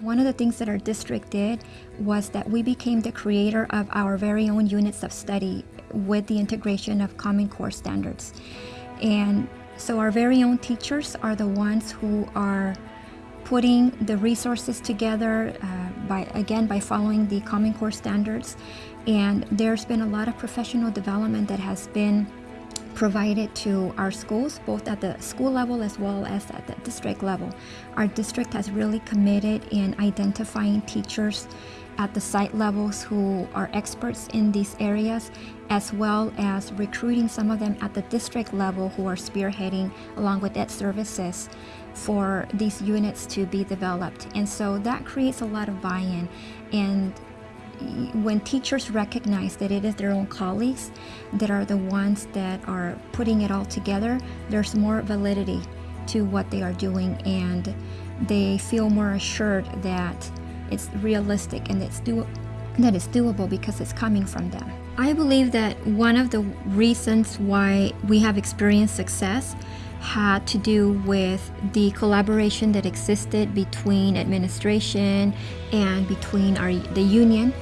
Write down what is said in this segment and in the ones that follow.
One of the things that our district did was that we became the creator of our very own units of study with the integration of Common Core standards. And so our very own teachers are the ones who are putting the resources together uh, by again by following the Common Core standards and there's been a lot of professional development that has been provided to our schools, both at the school level as well as at the district level. Our district has really committed in identifying teachers at the site levels who are experts in these areas, as well as recruiting some of them at the district level who are spearheading along with ed services for these units to be developed. And so that creates a lot of buy-in and when teachers recognize that it is their own colleagues that are the ones that are putting it all together, there's more validity to what they are doing and they feel more assured that it's realistic and it's do that it's doable because it's coming from them. I believe that one of the reasons why we have experienced success had to do with the collaboration that existed between administration and between our the union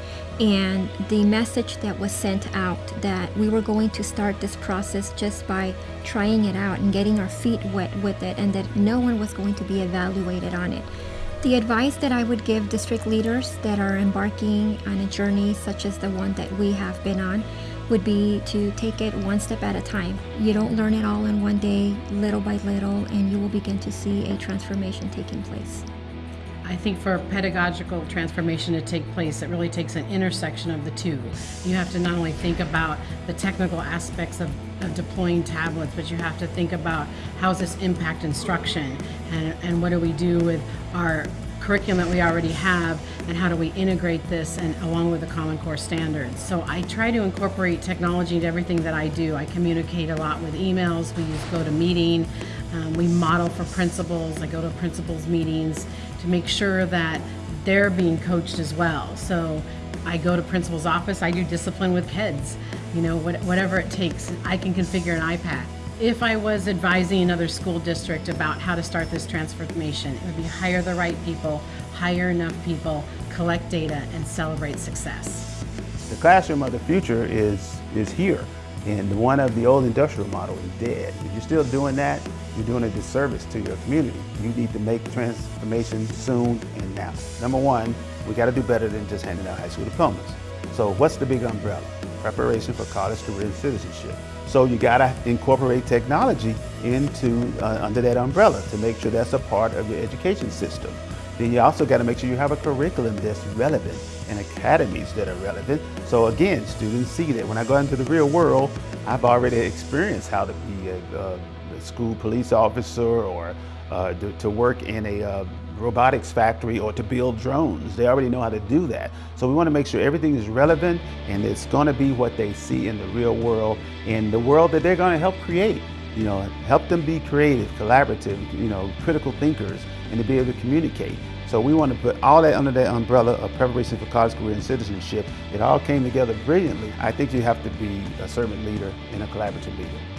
and the message that was sent out that we were going to start this process just by trying it out and getting our feet wet with it and that no one was going to be evaluated on it. The advice that I would give district leaders that are embarking on a journey such as the one that we have been on would be to take it one step at a time. You don't learn it all in one day, little by little, and you will begin to see a transformation taking place. I think for pedagogical transformation to take place, it really takes an intersection of the two. You have to not only think about the technical aspects of, of deploying tablets, but you have to think about how does this impact instruction and, and what do we do with our curriculum that we already have and how do we integrate this and along with the Common Core standards. So I try to incorporate technology into everything that I do. I communicate a lot with emails, we use GoToMeeting, um, we model for principals, I go to principals meetings to make sure that they're being coached as well. So I go to principal's office, I do discipline with kids, you know, what, whatever it takes. I can configure an iPad. If I was advising another school district about how to start this transformation, it would be hire the right people, hire enough people, collect data, and celebrate success. The classroom of the future is, is here. And one of the old industrial model is dead. If you're still doing that, you're doing a disservice to your community. You need to make transformation soon and now. Number one, we got to do better than just handing out high school diplomas. So what's the big umbrella? Preparation for college, career, and citizenship. So you got to incorporate technology into uh, under that umbrella to make sure that's a part of your education system. Then you also got to make sure you have a curriculum that's relevant and academies that are relevant. So again, students see that when I go into the real world, I've already experienced how to be a, a school police officer or uh, to, to, work in a uh, robotics factory or to build drones. They already know how to do that. So we want to make sure everything is relevant and it's going to be what they see in the real world, in the world that they're going to help create. You know, help them be creative, collaborative, you know, critical thinkers, and to be able to communicate. So we want to put all that under that umbrella of preparation for college career and citizenship. It all came together brilliantly. I think you have to be a servant leader and a collaborative leader.